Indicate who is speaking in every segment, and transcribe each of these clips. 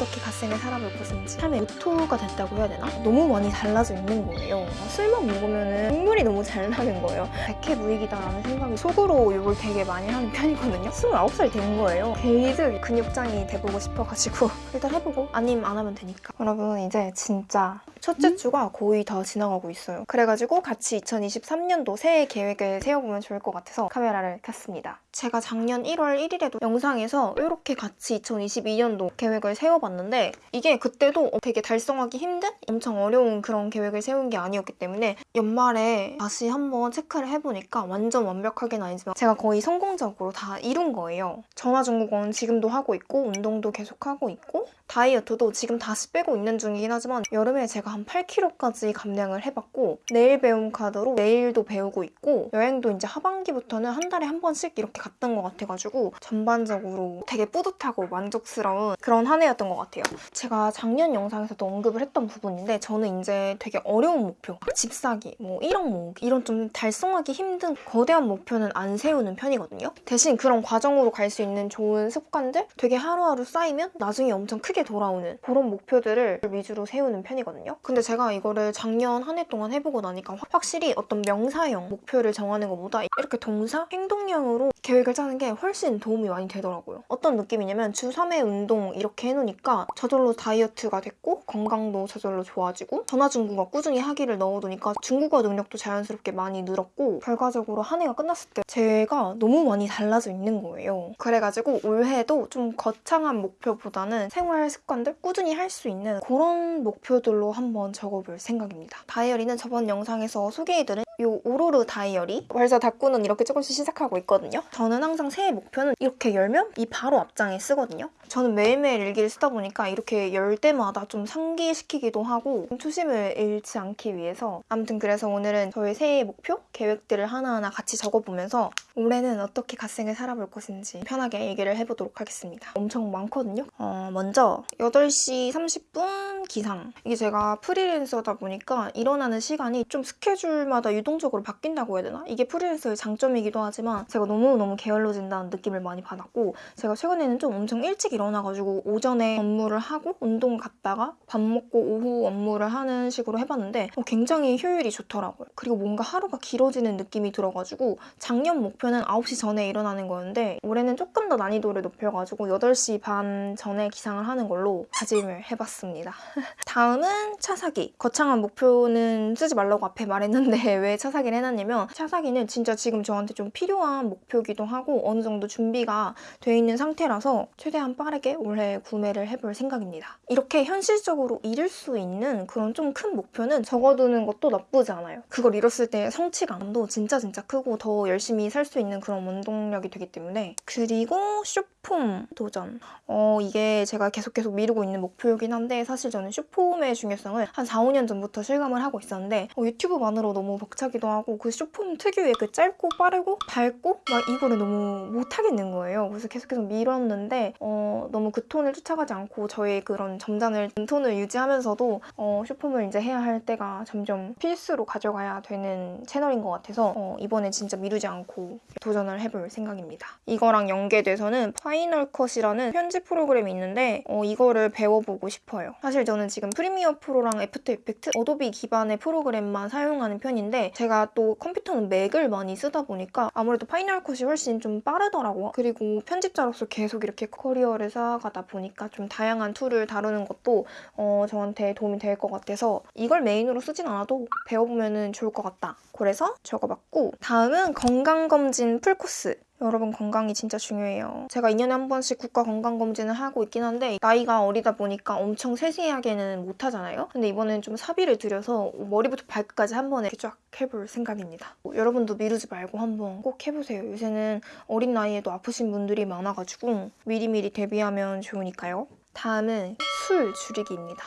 Speaker 1: 어떻게 갓생을 살아볼 것인지 삶의 모토가 됐다고 해야 되나? 너무 많이 달라져 있는 거예요. 아, 술만 먹으면 눈물이 너무 잘 나는 거예요. 백해 무익이다라는 생각이 속으로 욕을 되게 많이 하는 편이거든요. 29살 된 거예요. 게이드 근육짱이 돼보고 싶어가지고 일단 해보고 아님 안 하면 되니까. 여러분 이제 진짜 첫째 주가 거의 다 지나가고 있어요. 그래가지고 같이 2023년도 새해 계획을 세워보면 좋을 것 같아서 카메라를 켰습니다. 제가 작년 1월 1일에도 영상에서 이렇게 같이 2022년도 계획을 세워봤는데 이게 그때도 되게 달성하기 힘든 엄청 어려운 그런 계획을 세운 게 아니었기 때문에 연말에 다시 한번 체크를 해보니까 완전 완벽하게는 아니지만 제가 거의 성공적으로 다 이룬 거예요. 전화 중국어는 지금도 하고 있고 운동도 계속 하고 있고 다이어트도 지금 다시 빼고 있는 중이긴 하지만 여름에 제가 한 8kg까지 감량을 해봤고 내일 배움 카드로 내일도 배우고 있고 여행도 이제 하반기부터는 한 달에 한 번씩 이렇게 갔던 것 같아가지고 전반적으로 되게 뿌듯하고 만족스러운 그런 한 해였던 것 같아요. 제가 작년 영상에서도 언급을 했던 부분인데 저는 이제 되게 어려운 목표 집 사기, 뭐 1억 모으기 이런 좀 달성하기 힘든 거대한 목표는 안 세우는 편이거든요. 대신 그런 과정으로 갈 수 있는 좋은 습관들 되게 하루하루 쌓이면 나중에 엄청 크게 돌아오는 그런 목표들을 위주로 세우는 편이거든요. 근데 제가 이거를 작년 한 해 동안 해보고 나니까 확- 확실히 어떤 명사형 목표를 정하는 것보다 이렇게 동사, 행동형으로 계획을 짜는 게 훨씬 도움이 많이 되더라고요. 어떤 느낌이냐면 주 3회 운동 이렇게 해놓으니까 저절로 다이어트가 됐고 건강도 저절로 좋아지고 전화 중국어 꾸준히 하기를 넣어두니까 중국어 능력도 자연스럽게 많이 늘었고 결과적으로 한 해가 끝났을 때 제가 너무 많이 달라져 있는 거예요. 그래가지고 올해도 좀 거창한 목표보다는 생활 습관들 꾸준히 할 수 있는 그런 목표들로 한번 적어볼 생각입니다. 다이어리는 저번 영상에서 소개해드린 이 오로르 다이어리 벌써 닦고는 이렇게 조금씩 시작하고 있거든요. 저는 항상 새해 목표는 이렇게 열면 이 바로 앞장에 쓰거든요. 저는 매일매일 일기를 쓰다 보니까 이렇게 열 때마다 좀 상기시키기도 하고 초심을 잃지 않기 위해서 아무튼 그래서 오늘은 저의 새해 목표, 계획들을 하나하나 같이 적어보면서 올해는 어떻게 갓생을 살아볼 것인지 편하게 얘기를 해보도록 하겠습니다. 엄청 많거든요. 어, 먼저 8시 30분 기상. 이게 제가 프리랜서다 보니까 일어나는 시간이 좀 스케줄마다 유 동적으로 바뀐다고 해야 되나? 이게 프리랜서의 장점이기도 하지만 제가 너무너무 게을러진다는 느낌을 많이 받았고 제가 최근에는 좀 엄청 일찍 일어나가지고 오전에 업무를 하고 운동 갔다가 밥 먹고 오후 업무를 하는 식으로 해봤는데 어, 굉장히 효율이 좋더라고요. 그리고 뭔가 하루가 길어지는 느낌이 들어가지고 작년 목표는 9시 전에 일어나는 거였는데 올해는 조금 더 난이도를 높여가지고 8시 반 전에 기상을 하는 걸로 다짐을 해봤습니다. 다음은 차 사기. 거창한 목표는 쓰지 말라고 앞에 말했는데 왜차 사기를 해놨냐면 차 사기는 진짜 지금 저한테 좀 필요한 목표기도 하고 어느 정도 준비가 돼 있는 상태라서 최대한 빠르게 올해 구매를 해볼 생각입니다. 이렇게 현실적으로 이룰 수 있는 그런 좀 큰 목표는 적어두는 것도 나쁘지 않아요. 그걸 이뤘을 때 성취감도 진짜 진짜 크고 더 열심히 살 수 있는 그런 원동력이 되기 때문에 그리고 쇼폼 도전 어 이게 제가 계속 계속 미루고 있는 목표이긴 한데 사실 저는 쇼폼의 중요성을 한 4, 5년 전부터 실감을 하고 있었는데 어, 유튜브만으로 너무 벅차 기도 하고 그 쇼폼 특유의 그 짧고 빠르고 밝고 막 이거를 너무 못하겠는 거예요. 그래서 계속해서 미뤘는데 어, 너무 그 톤을 쫓아가지 않고 저의 그런 점잖은 톤을 유지하면서도 어, 쇼폼을 이제 해야 할 때가 점점 필수로 가져가야 되는 채널인 것 같아서 어, 이번에 진짜 미루지 않고 도전을 해볼 생각입니다. 이거랑 연계돼서는 Final Cut이라는 편집 프로그램이 있는데 어, 이거를 배워보고 싶어요. 사실 저는 지금 Premiere Pro랑 After Effects, Adobe 기반의 프로그램만 사용하는 편인데 제가 또 컴퓨터는 Mac을 많이 쓰다 보니까 아무래도 Final Cut이 훨씬 좀 빠르더라고요. 그리고 편집자로서 계속 이렇게 커리어를 쌓아가다 보니까 좀 다양한 tool을 다루는 것도 어, 저한테 도움이 될 것 같아서 이걸 메인으로 쓰진 않아도 배워보면 좋을 것 같다. 그래서 적어봤고 다음은 건강검진 풀코스 여러분 건강이 진짜 중요해요. 제가 2년에 한 번씩 국가 건강검진을 하고 있긴 한데 나이가 어리다 보니까 엄청 세세하게는 못하잖아요. 근데 이번엔 좀 사비를 들여서 머리부터 발끝까지 한 번에 쫙 해볼 생각입니다. 여러분도 미루지 말고 한번 꼭 해보세요. 요새는 어린 나이에도 아프신 분들이 많아가지고 미리미리 대비하면 좋으니까요. 다음은 술 줄이기입니다.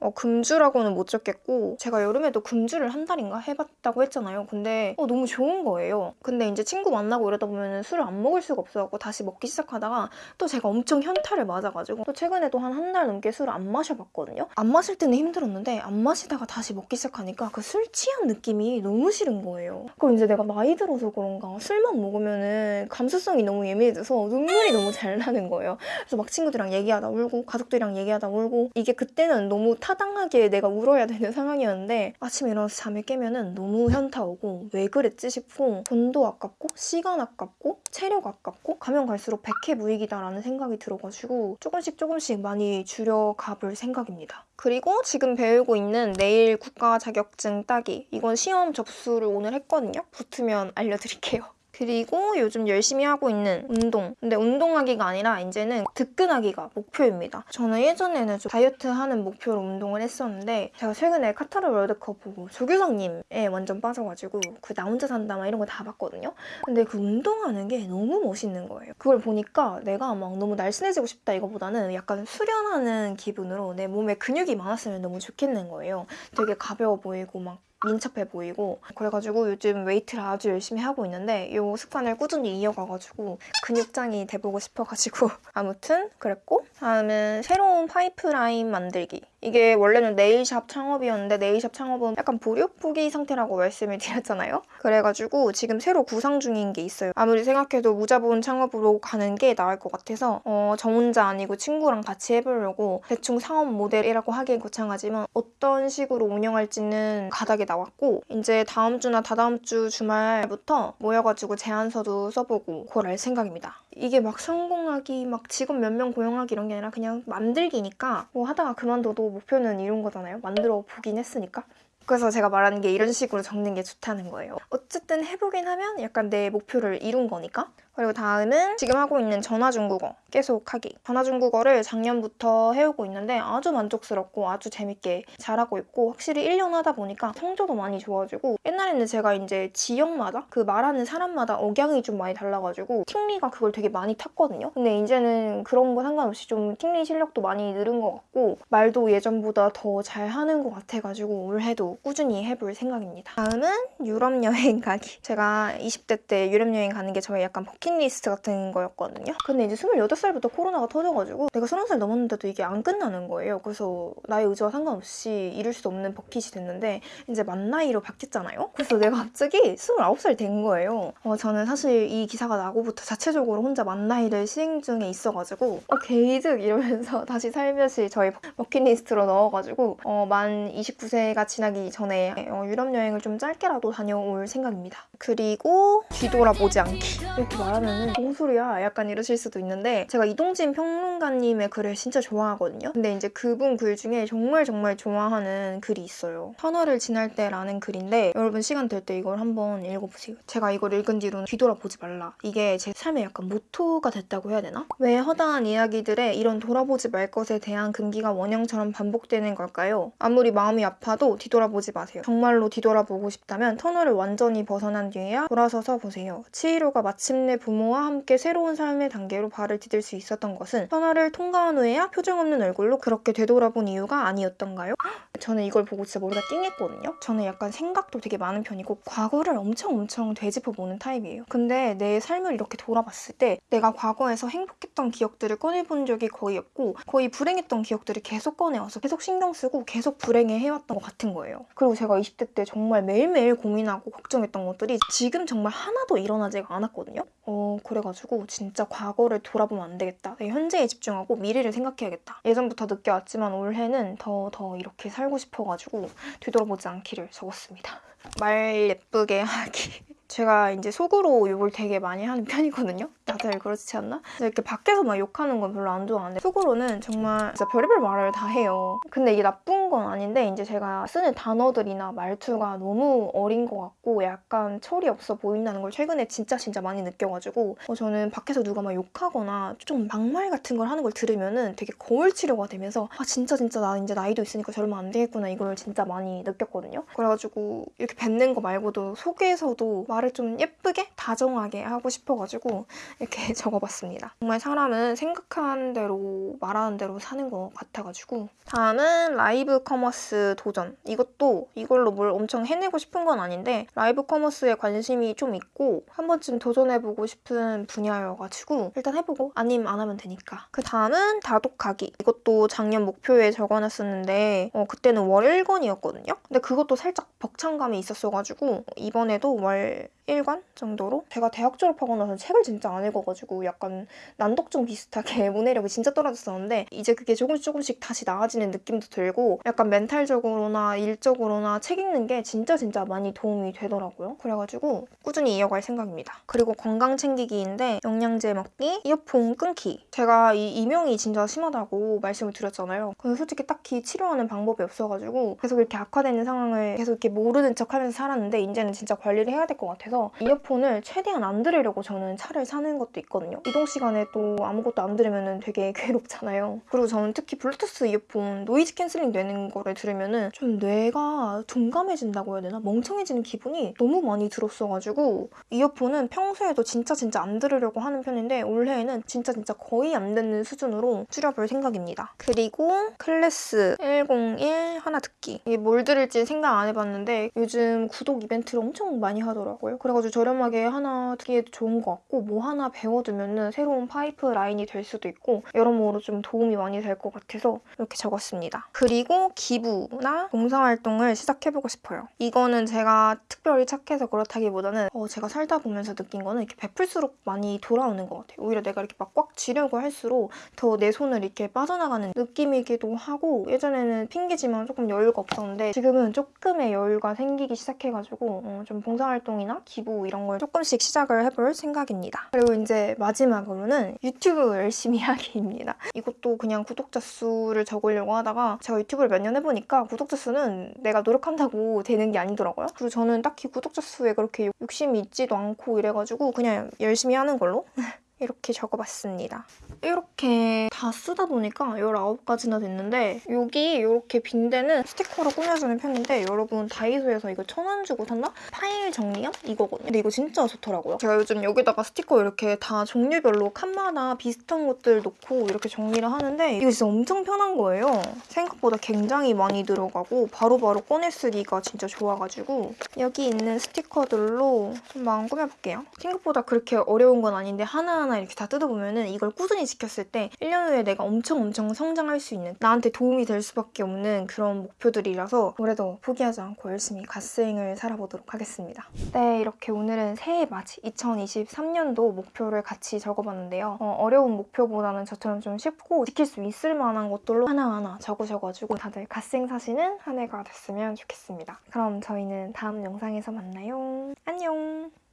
Speaker 1: 어, 금주라고는 못 적겠고 제가 여름에도 금주를 한 달인가 해봤다고 했잖아요. 근데 어, 너무 좋은 거예요. 근데 이제 친구 만나고 이러다 보면 술을 안 먹을 수가 없어갖고 다시 먹기 시작하다가 또 제가 엄청 현타를 맞아가지고 또 최근에 도 한 한 달 넘게 술을 안 마셔봤거든요. 안 마실 때는 힘들었는데 안 마시다가 다시 먹기 시작하니까 그 술 취한 느낌이 너무 싫은 거예요. 그럼 이제 내가 나이 들어서 그런가 술만 먹으면은 감수성이 너무 예민해져서 눈물이 너무 잘 나는 거예요. 그래서 막 친구들이랑 얘기하다 울고 가족들이랑 얘기하다 울고 이게 그때는 너무 타당하게 내가 울어야 되는 상황이었는데 아침에 일어나서 잠을 깨면은 너무 현타 오고 왜 그랬지 싶고 돈도 아깝고 시간 아깝고 체력 아깝고 가면 갈수록 백해무익이다라는 생각이 들어가지고 조금씩 조금씩 많이 줄여가 볼 생각입니다. 그리고 지금 배우고 있는 내일 국가 자격증 따기 이건 시험 접수를 오늘 했거든요. 붙으면 알려드릴게요. 그리고 요즘 열심히 하고 있는 운동. 근데 운동하기가 아니라 이제는 득근하기가 목표입니다. 저는 예전에는 좀 다이어트 하는 목표로 운동을 했었는데 제가 최근에 카타르 월드컵 보고 조규성님에 완전 빠져가지고 그 나 혼자 산다 막 이런 거 다 봤거든요. 근데 그 운동하는 게 너무 멋있는 거예요. 그걸 보니까 내가 막 너무 날씬해지고 싶다 이거보다는 약간 수련하는 기분으로 내 몸에 근육이 많았으면 너무 좋겠는 거예요. 되게 가벼워 보이고 막 민첩해 보이고 그래가지고 요즘 웨이트를 아주 열심히 하고 있는데 이 습관을 꾸준히 이어가가지고 근육짱이 돼보고 싶어가지고. 아무튼 그랬고 다음은 새로운 파이프라인 만들기 이게 원래는 nail shop 창업이었는데 nail shop 창업은 약간 보류포기 상태라고 말씀을 드렸잖아요. 그래가지고 지금 새로 구상 중인 게 있어요. 아무리 생각해도 무자본 창업으로 가는 게 나을 것 같아서 어, 저 혼자 아니고 친구랑 같이 해보려고 대충 상업 모델이라고 하기엔 거창하지만 어떤 식으로 운영할지는 가닥이 나왔고 이제 다음 주나 다다음 주 주말부터 모여가지고 제안서도 써보고 할 생각입니다. 이게 막 성공하기, 막 직원 몇 명 고용하기 이런 게 아니라 그냥 만들기니까 뭐 하다가 그만둬도 목표는 이룬 거잖아요. 만들어 보긴 했으니까. 그래서 제가 말하는 게 이런 식으로 적는 게 좋다는 거예요. 어쨌든 해보긴 하면 약간 내 목표를 이룬 거니까. 그리고 다음은 지금 하고 있는 전화중국어 계속 하기. 전화중국어를 작년부터 해오고 있는데 아주 만족스럽고 아주 재밌게 잘하고 있고 확실히 1년 하다 보니까 성적도 많이 좋아지고 옛날에는 제가 이제 지역마다 그 말하는 사람마다 억양이 좀 많이 달라가지고 팅리가 그걸 되게 많이 탔거든요. 근데 이제는 그런 거 상관없이 좀 팅리 실력도 많이 늘은 것 같고 말도 예전보다 더 잘하는 것 같아가지고 올해도 꾸준히 해볼 생각입니다. 다음은 유럽 여행 가기. 제가 20대 때 유럽 여행 가는 게 저의 약간 버킷리스트 같은 거였거든요. 근데 이제 28살부터 코로나가 터져가지고 내가 30살 넘었는데도 이게 안 끝나는 거예요. 그래서 나의 의지와 상관없이 이룰 수 없는 버킷이 됐는데 이제 만 나이로 바뀌었잖아요. 그래서 내가 갑자기 29살 된 거예요. 어, 저는 사실 이 기사가 나고부터 자체적으로 혼자 만 나이를 시행 중에 있어가지고 어, 게이득 이러면서 다시 살며시 저희 버킷리스트로 넣어가지고 어, 만 29세가 지나기 전에 어, 유럽 여행을 좀 짧게라도 다녀올 생각입니다. 그리고 뒤돌아보지 않기 이렇게 말 하면은 뭔 소리야 약간 이러실 수도 있는데 제가 이동진 평론가님의 글을 진짜 좋아하거든요. 근데 이제 그분 글 중에 정말 정말 좋아하는 글이 있어요. 터널을 지날 때라는 글인데 여러분 시간 될 때 이걸 한번 읽어보세요. 제가 이걸 읽은 뒤로는 뒤돌아보지 말라. 이게 제 삶의 약간 모토가 됐다고 해야 되나? 왜 허다한 이야기들에 이런 돌아보지 말 것에 대한 금기가 원형처럼 반복되는 걸까요? 아무리 마음이 아파도 뒤돌아보지 마세요. 정말로 뒤돌아보고 싶다면 터널을 완전히 벗어난 뒤에야 돌아서서 보세요. 치히로가 마침내 부모와 함께 새로운 삶의 단계로 발을 디딜 수 있었던 것은 터널을 통과한 후에야 표정 없는 얼굴로 그렇게 되돌아본 이유가 아니었던가요? 저는 이걸 보고 진짜 머리가 띵했거든요. 저는 약간 생각도 되게 많은 편이고 과거를 엄청 엄청 되짚어보는 타입이에요. 근데 내 삶을 이렇게 돌아봤을 때 내가 과거에서 행복했던 기억들을 꺼내본 적이 거의 없고 거의 불행했던 기억들을 계속 꺼내와서 계속 신경 쓰고 계속 불행해 해왔던 것 같은 거예요. 그리고 제가 20대 때 정말 매일매일 고민하고 걱정했던 것들이 지금 정말 하나도 일어나지가 않았거든요. 어 그래가지고 진짜 과거를 돌아보면 안 되겠다. 내 현재에 집중하고 미래를 생각해야겠다. 예전부터 느껴왔지만 올해는 더더 이렇게 살고 싶어가지고 뒤돌아보지 않기를 적었습니다. 말 예쁘게 하기. 제가 이제 속으로 욕을 되게 많이 하는 편이거든요. 다들 그렇지 않나? 이렇게 밖에서 막 욕하는 건 별로 안 좋아하는데 속으로는 정말 진짜 별의별 말을 다 해요. 근데 이게 나쁜 건 아닌데 이제 제가 쓰는 단어들이나 말투가 너무 어린 것 같고 약간 철이 없어 보인다는 걸 최근에 진짜 진짜 많이 느껴가지고 어, 저는 밖에서 누가 막 욕하거나 좀 막말 같은 걸 하는 걸 들으면은 되게 거울 치료가 되면서 아 진짜 진짜 나 이제 나이도 있으니까 저러면 안 되겠구나 이걸 진짜 많이 느꼈거든요. 그래가지고 이렇게 뱉는 거 말고도 속에서도 말을 좀 예쁘게 다정하게 하고 싶어가지고 이렇게 적어봤습니다. 정말 사람은 생각하는 대로 말하는 대로 사는 것 같아가지고 다음은 라이브 커머스 도전. 이것도 이걸로 뭘 엄청 해내고 싶은 건 아닌데 라이브 커머스에 관심이 좀 있고 한 번쯤 도전해보고 싶은 분야여가지고 일단 해보고 아님 안 하면 되니까. 그 다음은 다독하기. 이것도 작년 목표에 적어놨었는데 어, 그때는 월 1권이었거든요. 근데 그것도 살짝 벅찬감이 있었어가지고 이번에도 월 1권 정도로 제가 대학 졸업하고 나서 책을 진짜 안 읽어가지고 약간 난독증 비슷하게 문해력이 진짜 떨어졌었는데 이제 그게 조금씩 조금씩 다시 나아지는 느낌도 들고 약간 멘탈적으로나 일적으로나 책 읽는 게 진짜 진짜 많이 도움이 되더라고요. 그래가지고 꾸준히 이어갈 생각입니다. 그리고 건강 챙기기인데 영양제 먹기, 이어폰 끊기. 제가 이 이명이 진짜 심하다고 말씀을 드렸잖아요. 근데 솔직히 딱히 치료하는 방법이 없어가지고 계속 이렇게 악화되는 상황을 계속 이렇게 모르는 척 하면서 살았는데 이제는 진짜 관리를 해야 될 것 같아서 이어폰을 최대한 안 들으려고 저는 차를 사는 것도 있거든요. 이동 시간에 또 아무것도 안 들으면 되게 괴롭잖아요. 그리고 저는 특히 블루투스 이어폰 noise canceling 되는 거를 들으면 은 좀 뇌가 둔감해진다고 해야 되나? 멍청해지는 기분이 너무 많이 들었어가지고 이어폰은 평소에도 진짜 진짜 안 들으려고 하는 편인데 올해에는 진짜 진짜 거의 안 듣는 수준으로 줄여볼 생각입니다. 그리고 클래스 101 하나 듣기. 이게 뭘 들을지 생각 안 해봤는데 요즘 구독 이벤트를 엄청 많이 하더라고요. 그래가지고 저렴하게 하나 듣기에도 좋은 것 같고 뭐 하나 배워두면은 새로운 파이프 라인이 될 수도 있고 여러모로 좀 도움이 많이 될 것 같아서 이렇게 적었습니다. 그리고 기부나 봉사활동을 시작해보고 싶어요. 이거는 제가 특별히 착해서 그렇다기보다는 어, 제가 살다 보면서 느낀 거는 이렇게 베풀수록 많이 돌아오는 것 같아요. 오히려 내가 이렇게 막 꽉 쥐려고 할수록 더 내 손을 이렇게 빠져나가는 느낌이기도 하고 예전에는 핑계지만 조금 여유가 없었는데 지금은 조금의 여유가 생기기 시작해가지고 어, 좀 봉사활동이나 기부 이런 걸 조금씩 시작을 해볼 생각입니다. 그리고 이제 마지막으로는 유튜브 열심히 하기입니다. 이것도 그냥 구독자 수를 적으려고 하다가 제가 유튜브를 몇 년 해보니까 구독자 수는 내가 노력한다고 되는 게 아니더라고요. 그리고 저는 딱히 구독자 수에 그렇게 욕심이 있지도 않고 이래가지고 그냥 열심히 하는 걸로 이렇게 적어봤습니다. 이렇게 다 쓰다 보니까 19가지나 됐는데 여기 이렇게 빈대는 스티커로 꾸며주는 편인데 여러분 다이소에서 이거 천 원 주고 샀나? 파일 정리함? 이거거든요. 근데 이거 진짜 좋더라고요. 제가 요즘 여기다가 스티커 이렇게 다 종류별로 칸마다 비슷한 것들 놓고 이렇게 정리를 하는데 이거 진짜 엄청 편한 거예요. 생각보다 굉장히 많이 들어가고 바로바로 꺼내 쓰기가 진짜 좋아가지고 여기 있는 스티커들로 좀 마음 꾸며볼게요. 생각보다 그렇게 어려운 건 아닌데 하나하나 이렇게 다 뜯어보면은 이걸 꾸준히 지켰을 때 1년 후에 내가 엄청 엄청 성장할 수 있는 나한테 도움이 될 수밖에 없는 그런 목표들이라서 올해도 포기하지 않고 열심히 갓스윙을 살아보도록 하겠습니다. 네, 이렇게 오늘은 새해 맞이 2023년도 목표를 같이 적어봤는데요. 어, 려운 목표보다는 저처럼 좀 쉽고 지킬 수 있을 만한 것들로 하나하나 적으셔가지고 다들 갓생 사시는 한 해가 됐으면 좋겠습니다. 그럼 저희는 다음 영상에서 만나요. 안녕!